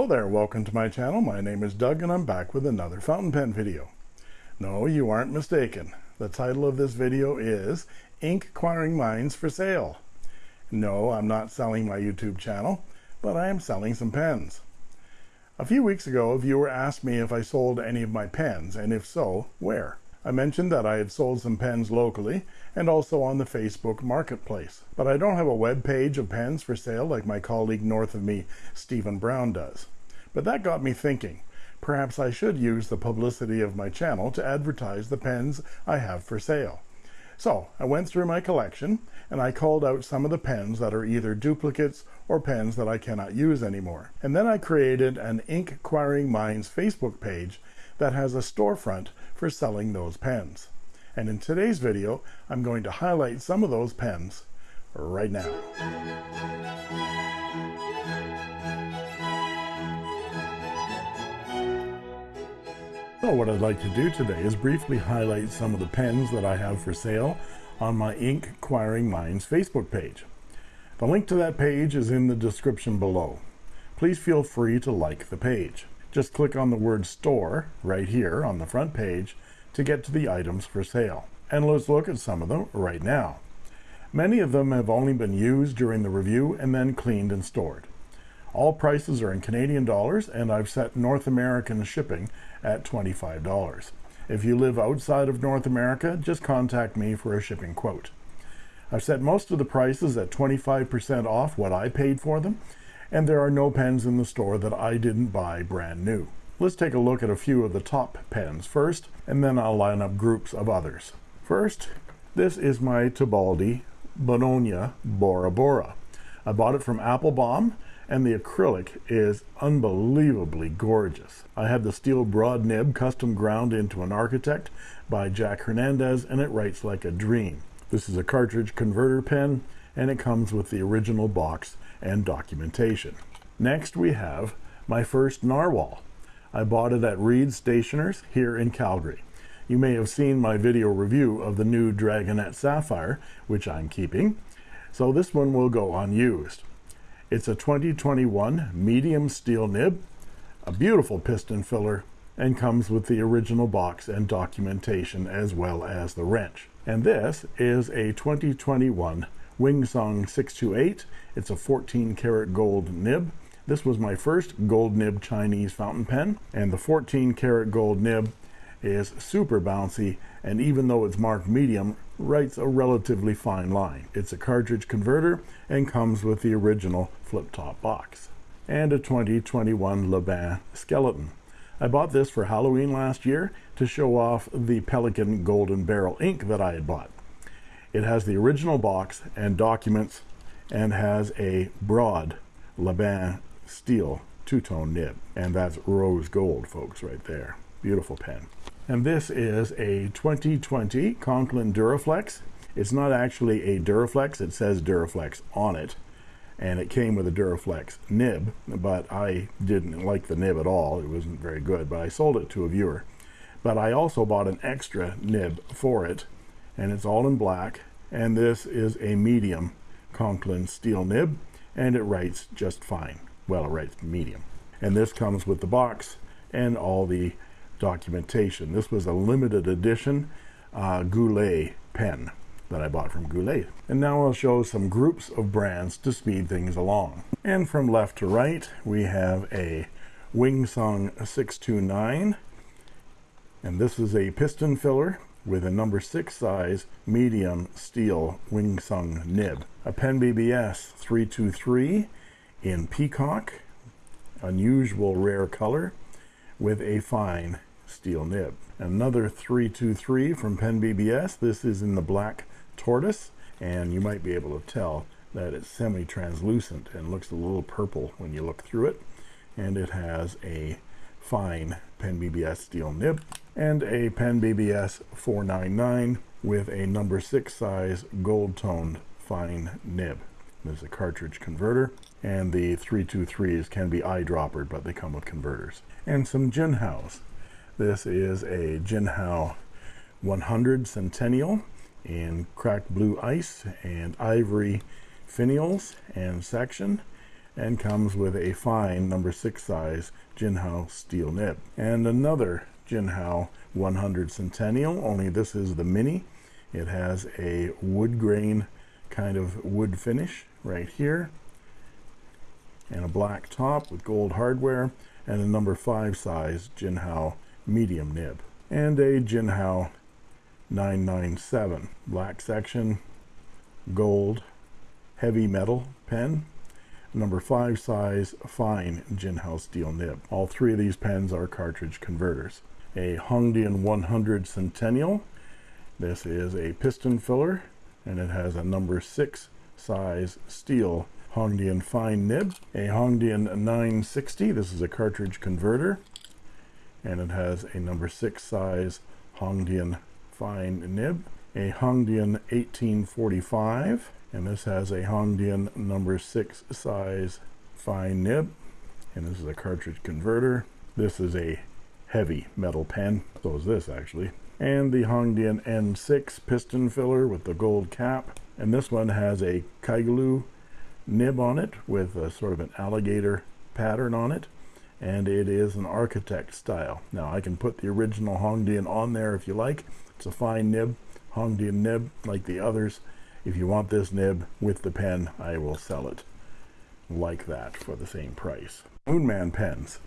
Hello there, welcome to my channel. My name is Doug and I'm back with another fountain pen video. No, you aren't mistaken. The title of this video is Inquiring Minds for Sale. No, I'm not selling my YouTube channel, but I am selling some pens. A few weeks ago, a viewer asked me if I sold any of my pens, and if so, where? I mentioned that I had sold some pens locally and also on the Facebook marketplace, but I don't have a web page of pens for sale like my colleague north of me, Stephen Brown does. But that got me thinking. Perhaps I should use the publicity of my channel to advertise the pens I have for sale. So I went through my collection and I called out some of the pens that are either duplicates or pens that I cannot use anymore. And then I created an Inquiring Minds Facebook page that has a storefront for selling those pens. And in today's video, I'm going to highlight some of those pens right now. So what I'd like to do today is briefly highlight some of the pens that I have for sale on my Inquiring Minds Facebook page. The link to that page is in the description below. Please feel free to like the page just click on the word store right here on the front page to get to the items for sale. And let's look at some of them right now. Many of them have only been used during the review and then cleaned and stored. All prices are in Canadian dollars and I've set North American shipping at $25 if you live outside of North America just contact me for a shipping quote. I've set most of the prices at 25% off what I paid for them and there are no pens in the store that I didn't buy brand new. Let's take a look at a few of the top pens first, and then I'll line up groups of others. First, this is my Tibaldi Bologna Bora Bora. I bought it from Appelboom, and the acrylic is unbelievably gorgeous. I have the steel broad nib custom ground into an architect by Jack Hernandez, and it writes like a dream. This is a cartridge converter pen, and it comes with the original box and documentation. Next we have my first narwhal. I bought it at Reed Stationers here in Calgary. You may have seen my video review of the new Dragonette Sapphire, which I'm keeping. So this one will go unused. It's a 2021 medium steel nib, a beautiful piston filler, and comes with the original box and documentation as well as the wrench. And this is a 2021 Wing Sung 628. It's a 14 karat gold nib. This was my first gold nib Chinese fountain pen, and the 14 karat gold nib is super bouncy, and even though it's marked medium, writes a relatively fine line. It's a cartridge converter and comes with the original flip-top box. And a 2021 Laban skeleton. I bought this for Halloween last year to show off the Pelikan Golden Beryl ink that I had bought. It has the original box and documents and has a broad Laban steel two-tone nib. And that's rose gold, folks, right there. Beautiful pen. And this is a 2020 Conklin Duraflex. It's not actually a Duraflex. It says Duraflex on it. And it came with a Duraflex nib, but I didn't like the nib at all. It wasn't very good, but I sold it to a viewer. But I also bought an extra nib for it and it's all in black. And this is a medium Conklin steel nib and it writes just fine. Well it writes medium. And this comes with the box and all the documentation. This was a limited edition uh, Goulet pen that I bought from Goulet. And now I'll show some groups of brands to speed things along. And from left to right we have a Wing Sung 629 and this is a piston filler with a number six size medium steel Wing Sung nib. A Pen BBS 323 in peacock, unusual rare color with a fine steel nib. Another 323 from Pen BBS. This is in the black tortoise and you might be able to tell that it's semi-translucent and looks a little purple when you look through it and it has a fine Pen BBS steel nib and a Pen BBS 499 with a number six size gold toned fine nib. There's a cartridge converter and the 323s can be eyedroppered but they come with converters and some Jinhaos. This is a Jinhao 100 Centennial in cracked blue ice and ivory finials and section and comes with a fine number six size Jinhao steel nib. And another Jinhao 100 Centennial only this is the mini. It has a wood grain kind of wood finish right here and a black top with gold hardware and a number five size Jinhao medium nib. And a Jinhao 997 black section gold heavy metal pen number five size fine Jinhao steel nib. All three of these pens are cartridge converters. A Hongdian 100 Centennial. This is a piston filler and it has a number six size steel Hongdian fine nib. A Hongdian 960 this is a cartridge converter and it has a number six size Hongdian fine nib. A Hongdian 1845 and this has a Hongdian number six size fine nib. And this is a cartridge converter. This is a heavy metal pen. So is this actually. And the Hongdian N6 piston filler with the gold cap. And this one has a Kaigelu nib on it with a sort of an alligator pattern on it. And it is an architect style. Now I can put the original Hongdian on there if you like. It's a fine nib Hongdian nib like the others if you want this nib with the pen I will sell it like that for the same price. Moonman pens.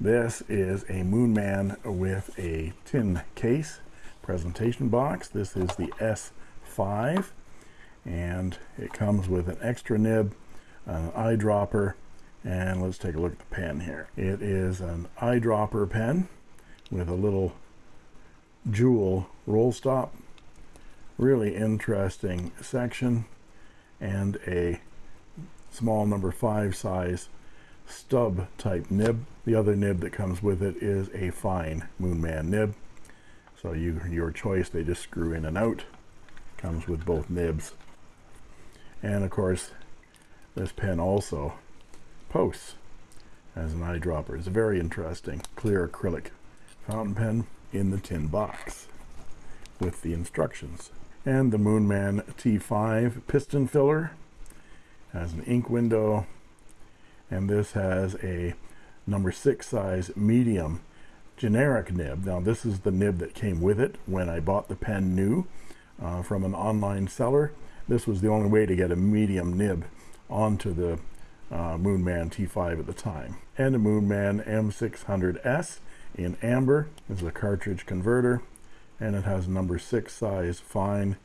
This is a Moonman with a tin case presentation box. This is the S5 and it comes with an extra nib an eyedropper and let's take a look at the pen here. It is an eyedropper pen with a little jewel roll stop really interesting section and a small number five size stub type nib. The other nib that comes with it is a fine moonman nib. So you your choice they just screw in and out. Comes with both nibs. And of course this pen also posts as an eyedropper. It's a very interesting clear acrylic fountain pen in the tin box with the instructions and the Moonman T5 piston filler has an ink window and this has a number six size medium generic nib. Now this is the nib that came with it when I bought the pen new uh, from an online seller. This was the only way to get a medium nib onto the uh, Moonman T5 at the time. And a Moonman M600S in amber this is a cartridge converter and it has a number six size fine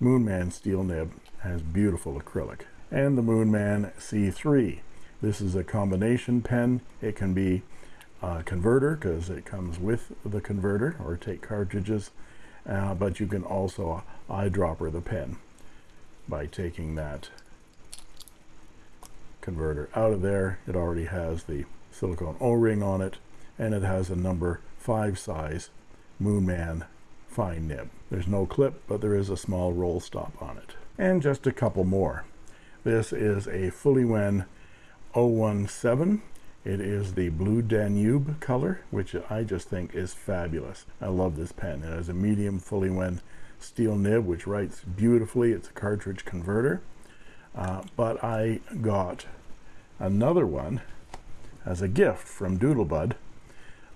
Moonman steel nib has beautiful acrylic. And the Moonman C3 this is a combination pen. It can be uh, converter because it comes with the converter or take cartridges uh, but you can also eyedropper the pen by taking that converter out of there. It already has the silicone o-ring on it and it has a number five size moonman fine nib. There's no clip but there is a small roll stop on it. And just a couple more. This is a Fuliwen 017 it is the blue Danube color which I just think is fabulous. I love this pen. It has a medium Fuliwen steel nib which writes beautifully. It's a cartridge converter. Uh, but I got another one as a gift from Doodlebud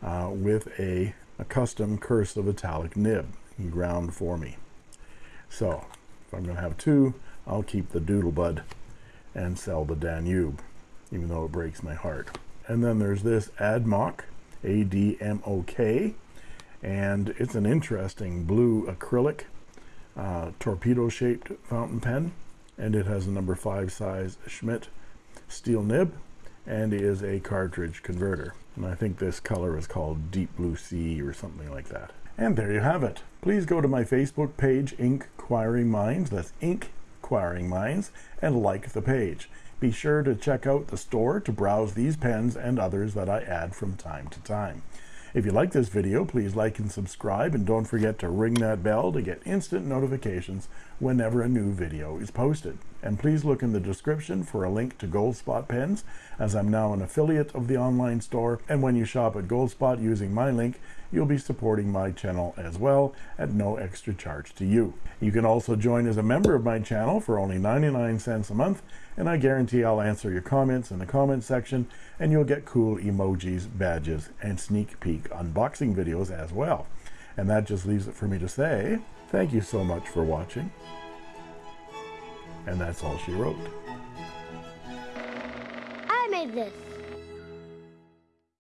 uh, with a, a custom cursive italic nib ground for me. So if I'm gonna have two I'll keep the Doodlebud and sell the Danube even though it breaks my heart. And then there's this ADMOK ADMOK and it's an interesting blue acrylic uh, torpedo shaped fountain pen and it has a number five size Schmidt steel nib and is a cartridge converter and I think this color is called deep blue sea or something like that. And there you have it. Please go to my Facebook page Inquiring Minds that's Inquiring Minds and like the page. Be sure to check out the store to browse these pens and others that I add from time to time. If you like this video, please like and subscribe and don't forget to ring that bell to get instant notifications whenever a new video is posted. And please look in the description for a link to Goldspot pens, as I'm now an affiliate of the online store. And when you shop at Goldspot using my link, you'll be supporting my channel as well at no extra charge to you. You can also join as a member of my channel for only 99 cents a month, and I guarantee I'll answer your comments in the comment section, and you'll get cool emojis, badges, and sneak peek unboxing videos as well. And that just leaves it for me to say, thank you so much for watching. And that's all she wrote. I made this.